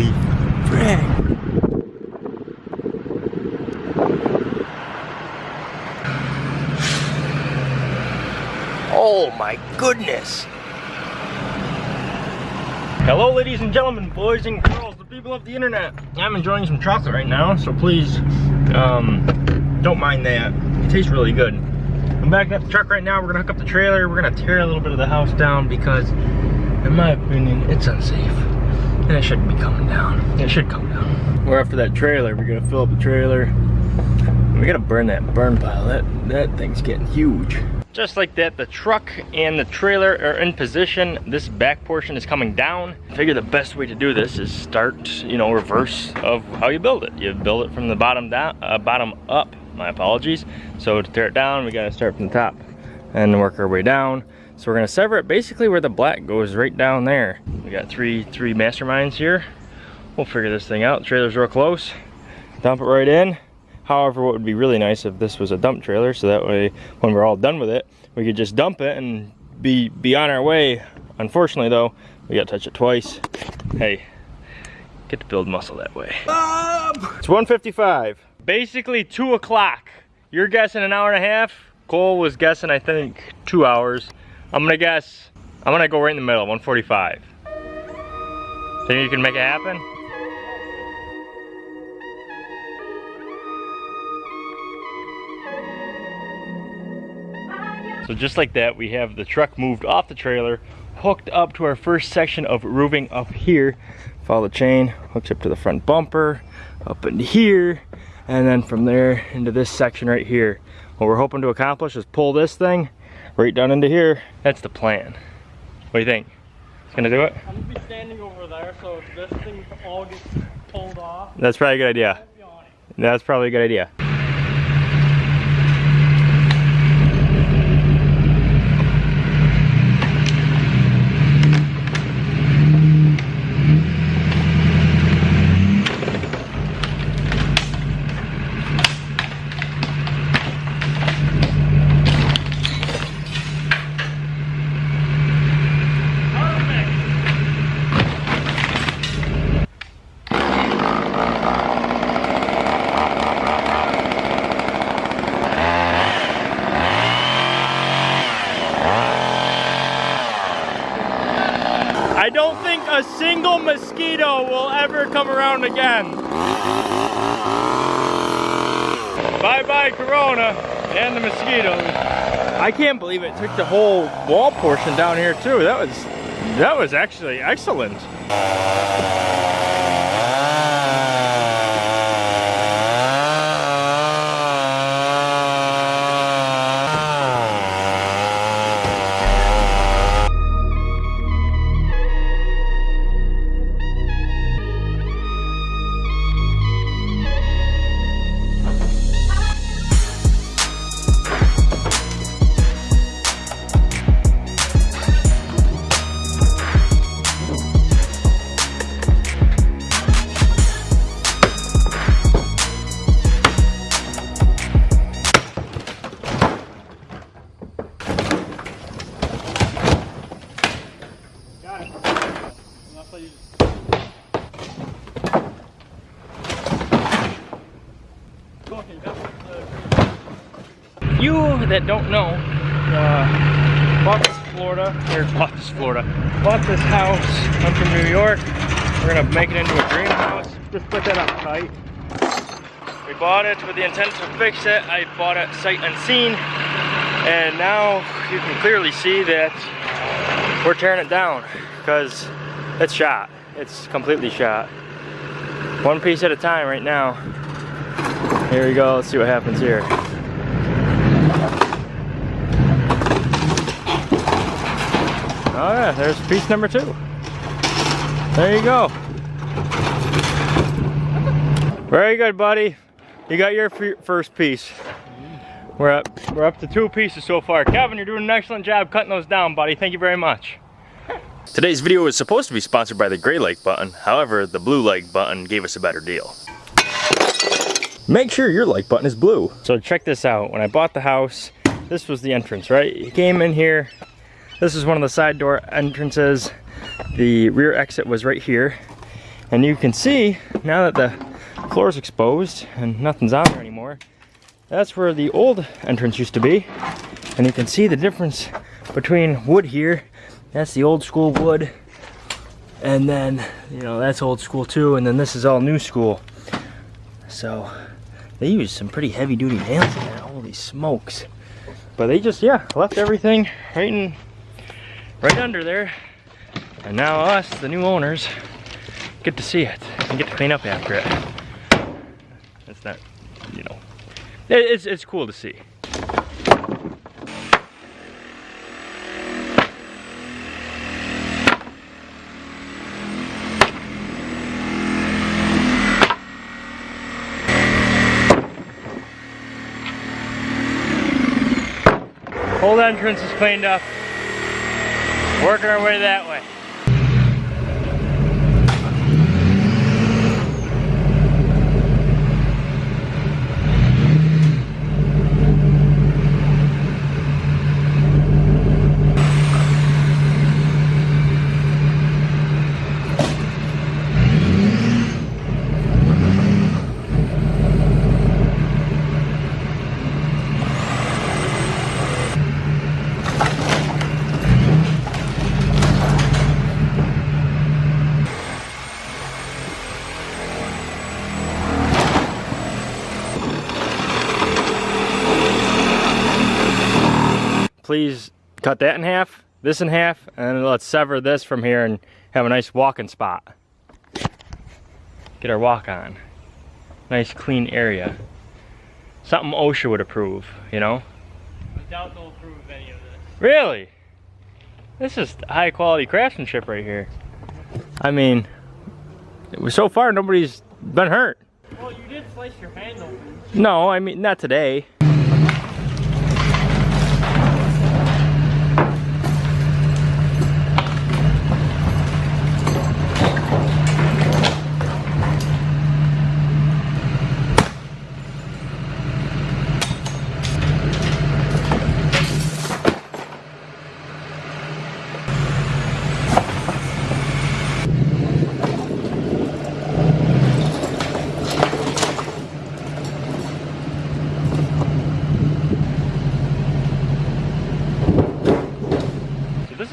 Holy frick. Oh my goodness. Hello ladies and gentlemen, boys and girls, the people of the internet. I'm enjoying some chocolate right now, so please um, don't mind that. It tastes really good. I'm backing up the truck right now. We're gonna hook up the trailer. We're gonna tear a little bit of the house down because in my opinion, it's unsafe. And it shouldn't be coming down. It should come down. We're after that trailer. We're gonna fill up the trailer. We gotta burn that burn pile. That, that thing's getting huge. Just like that, the truck and the trailer are in position. This back portion is coming down. I figure the best way to do this is start, you know, reverse of how you build it. You build it from the bottom down, uh, bottom up. My apologies. So to tear it down, we gotta start from the top and work our way down. So we're gonna sever it basically where the black goes right down there. We got three three masterminds here. We'll figure this thing out. The trailer's real close. Dump it right in. However, what would be really nice if this was a dump trailer, so that way when we're all done with it, we could just dump it and be, be on our way. Unfortunately though, we gotta touch it twice. Hey, get to build muscle that way. It's 1.55, basically two o'clock. You're guessing an hour and a half. Cole was guessing, I think, two hours. I'm gonna guess, I'm gonna go right in the middle, 145. Think you can make it happen? So just like that, we have the truck moved off the trailer, hooked up to our first section of roofing up here. Follow the chain, hooks up to the front bumper, up into here, and then from there into this section right here. What we're hoping to accomplish is pull this thing right down into here. That's the plan. What do you think? It's gonna do it? I'm gonna be standing over there, so if this thing all gets pulled off, That's probably a good idea. That's probably a good idea. I don't think a single mosquito will ever come around again. Bye-bye Corona and the mosquitoes. I can't believe it took the whole wall portion down here too. That was that was actually excellent. Don't know, uh, bought this Florida, or bought this Florida, bought this house. I'm from New York. We're gonna make it into a dream house. Just put that up tight. We bought it with the intent to fix it. I bought it sight unseen. And now you can clearly see that we're tearing it down because it's shot. It's completely shot. One piece at a time right now. Here we go, let's see what happens here. Oh yeah, there's piece number two. There you go. Very good, buddy. You got your first piece. We're up, we're up to two pieces so far. Kevin, you're doing an excellent job cutting those down, buddy. Thank you very much. Today's video was supposed to be sponsored by the gray like button. However, the blue like button gave us a better deal. Make sure your like button is blue. So check this out. When I bought the house, this was the entrance, right? You came in here. This is one of the side door entrances. The rear exit was right here. And you can see now that the floor is exposed and nothing's on there anymore, that's where the old entrance used to be. And you can see the difference between wood here. That's the old school wood. And then, you know, that's old school too. And then this is all new school. So they use some pretty heavy duty nails in there. Holy smokes. But they just, yeah, left everything right in, right under there. And now us, the new owners, get to see it and get to clean up after it. It's not, you know, it's, it's cool to see. Old entrance is cleaned up. Working our way that way. Please cut that in half, this in half, and let's sever this from here and have a nice walking spot. Get our walk on. Nice clean area. Something OSHA would approve, you know? I doubt they'll approve any of this. Really? This is high quality craftsmanship right here. I mean, so far nobody's been hurt. Well, you did slice your hand open. No, I mean, not today.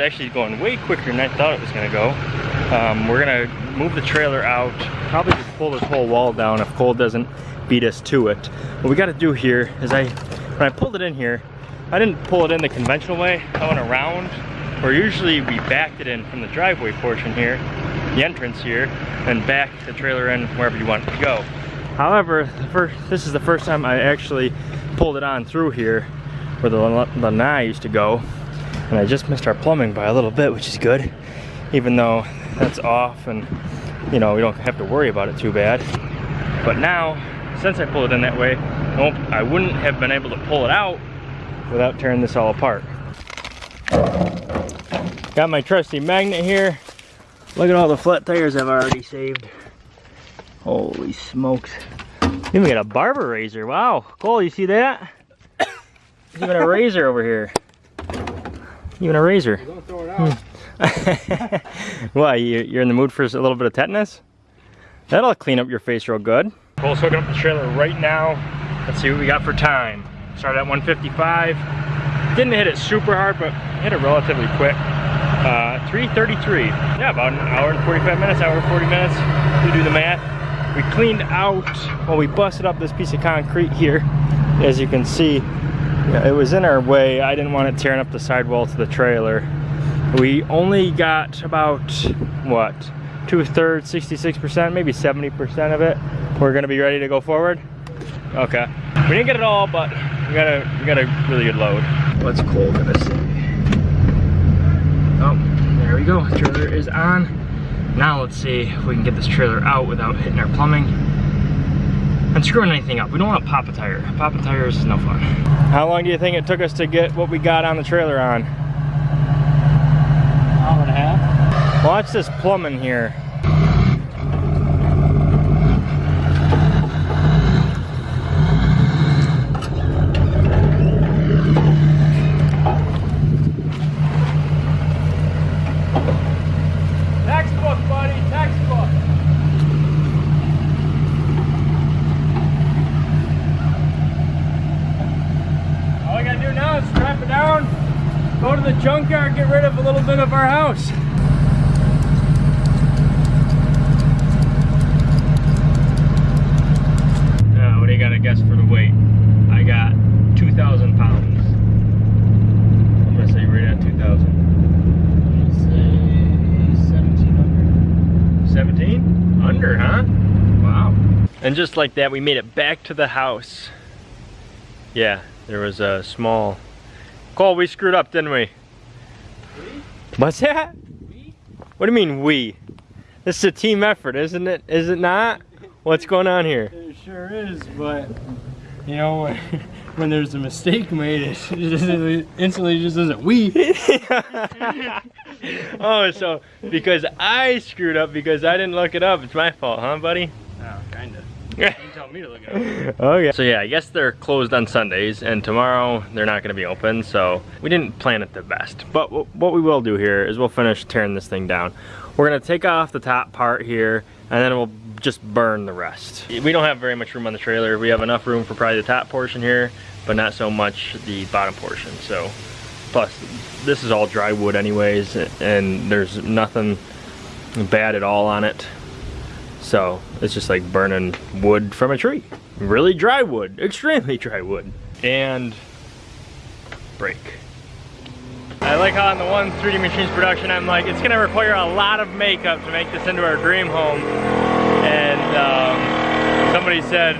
Is actually going way quicker than I thought it was gonna go. Um, we're gonna move the trailer out, probably just pull this whole wall down if Cole doesn't beat us to it. What we gotta do here is I, when I pulled it in here, I didn't pull it in the conventional way. I went around, or usually we backed it in from the driveway portion here, the entrance here, and back the trailer in wherever you want it to go. However, first, this is the first time I actually pulled it on through here where the lanai used to go. And I just missed our plumbing by a little bit, which is good. Even though that's off and, you know, we don't have to worry about it too bad. But now, since I pulled it in that way, I, wouldn't have been able to pull it out without tearing this all apart. Got my trusty magnet here. Look at all the flat tires I've already saved. Holy smokes. Even got a barber razor. Wow. Cole, you see that? Even a razor over here. Even a razor. Don't throw it out. Why, you, you're in the mood for a little bit of tetanus? That'll clean up your face real good. Cole's hooking up the trailer right now. Let's see what we got for time. Started at 155. Didn't hit it super hard, but hit it relatively quick. Uh, 333. Yeah, about an hour and 45 minutes, hour and 40 minutes. You do the math. We cleaned out, well, we busted up this piece of concrete here. As you can see, yeah, it was in our way. I didn't want it tearing up the sidewall to the trailer. We only got about, what, two thirds, 66%, maybe 70% of it. We're gonna be ready to go forward. Okay. We didn't get it all, but we got a, we got a really good load. What's Cole gonna say? Oh, there we go, trailer is on. Now let's see if we can get this trailer out without hitting our plumbing and screwing anything up. We don't want to pop a tire. Popping tires is no fun. How long do you think it took us to get what we got on the trailer on? Hour and a half. Watch this plumbing here. Textbook, buddy, textbook. junkyard, get rid of a little bit of our house. Now, what do you got to guess for the weight? I got 2,000 pounds. I'm gonna say right at 2,000. Say 1700. 17? Under, huh? Wow. And just like that, we made it back to the house. Yeah, there was a small... Cole, we screwed up, didn't we? We? What's that? We? What do you mean, we? This is a team effort, isn't it? Is it not? What's going on here? It sure is, but you know when, when there's a mistake made, it just instantly just isn't we. oh, so because I screwed up because I didn't look it up, it's my fault, huh, buddy? Oh, kinda. You tell me to look it up. okay. So yeah, I guess they're closed on Sundays and tomorrow they're not gonna be open. So we didn't plan it the best. But what we will do here is we'll finish tearing this thing down. We're gonna take off the top part here and then we'll just burn the rest. We don't have very much room on the trailer. We have enough room for probably the top portion here, but not so much the bottom portion. So plus this is all dry wood anyways and there's nothing bad at all on it. So it's just like burning wood from a tree. Really dry wood, extremely dry wood. And break. I like how on the one 3D Machines production, I'm like, it's gonna require a lot of makeup to make this into our dream home. And um, somebody said,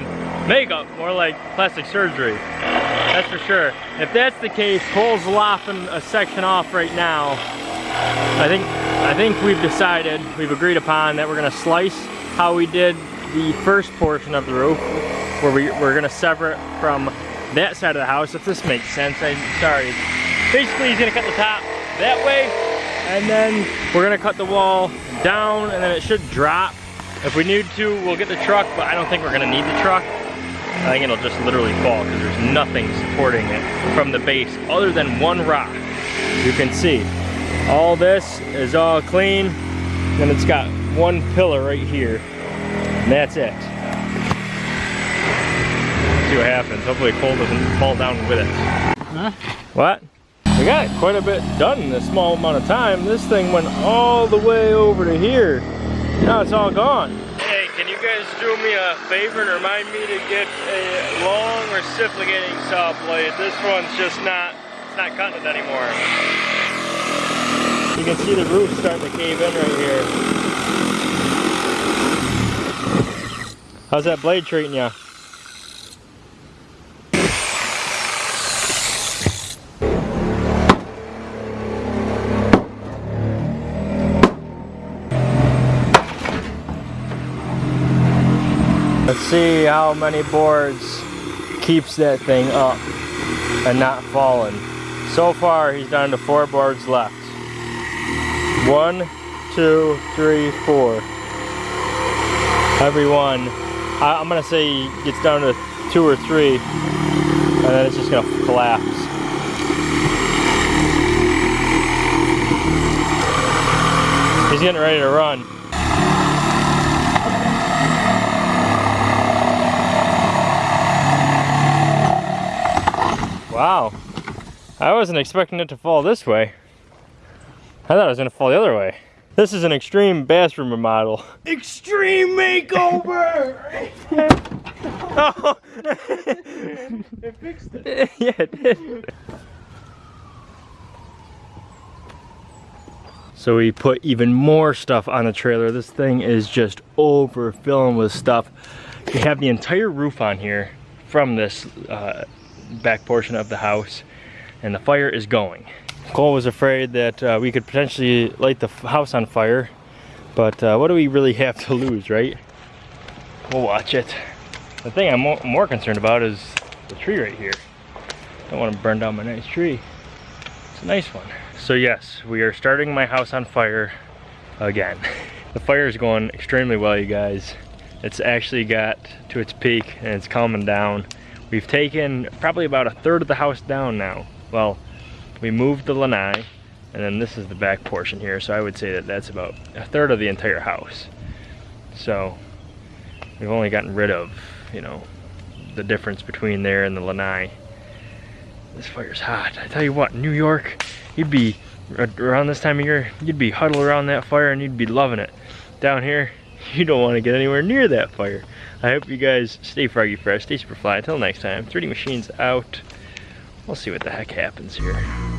makeup, more like plastic surgery. That's for sure. If that's the case, Cole's lopping a section off right now. I think I think we've decided, we've agreed upon that we're gonna slice how we did the first portion of the roof, where we, we're gonna sever it from that side of the house, if this makes sense, I'm sorry. Basically, he's gonna cut the top that way, and then we're gonna cut the wall down, and then it should drop. If we need to, we'll get the truck, but I don't think we're gonna need the truck. I think it'll just literally fall because there's nothing supporting it from the base other than one rock. You can see all this is all clean and it's got one pillar right here and that's it. See what happens. Hopefully Cole doesn't fall down with it. Huh? What? We got quite a bit done in a small amount of time. This thing went all the way over to here. Now it's all gone. Hey, can you guys do me a favor and remind me to get a long reciprocating saw blade? This one's just not, it's not cutting it anymore. You can see the roof starting to cave in right here. How's that blade treating you? Let's see how many boards keeps that thing up and not falling. So far, he's down to four boards left. One, two, three, four. Every one. I, I'm gonna say he gets down to two or three, and then it's just gonna collapse. He's getting ready to run. Wow. I wasn't expecting it to fall this way. I thought it was gonna fall the other way. This is an extreme bathroom remodel. Extreme makeover! oh. It fixed it. yeah, it did. So we put even more stuff on the trailer. This thing is just overfilling with stuff. We have the entire roof on here from this uh, back portion of the house and the fire is going. Cole was afraid that uh, we could potentially light the house on fire, but uh, what do we really have to lose, right? We'll watch it. The thing I'm mo more concerned about is the tree right here. Don't want to burn down my nice tree. It's a nice one. So yes, we are starting my house on fire again. The fire is going extremely well, you guys. It's actually got to its peak and it's calming down. We've taken probably about a third of the house down now. Well, we moved the lanai, and then this is the back portion here, so I would say that that's about a third of the entire house. So, we've only gotten rid of, you know, the difference between there and the lanai. This fire's hot. I tell you what, New York you'd be around this time of year, you'd be huddled around that fire and you'd be loving it. Down here, you don't want to get anywhere near that fire. I hope you guys stay froggy fresh, stay super fly. Until next time, 3D Machines out. We'll see what the heck happens here.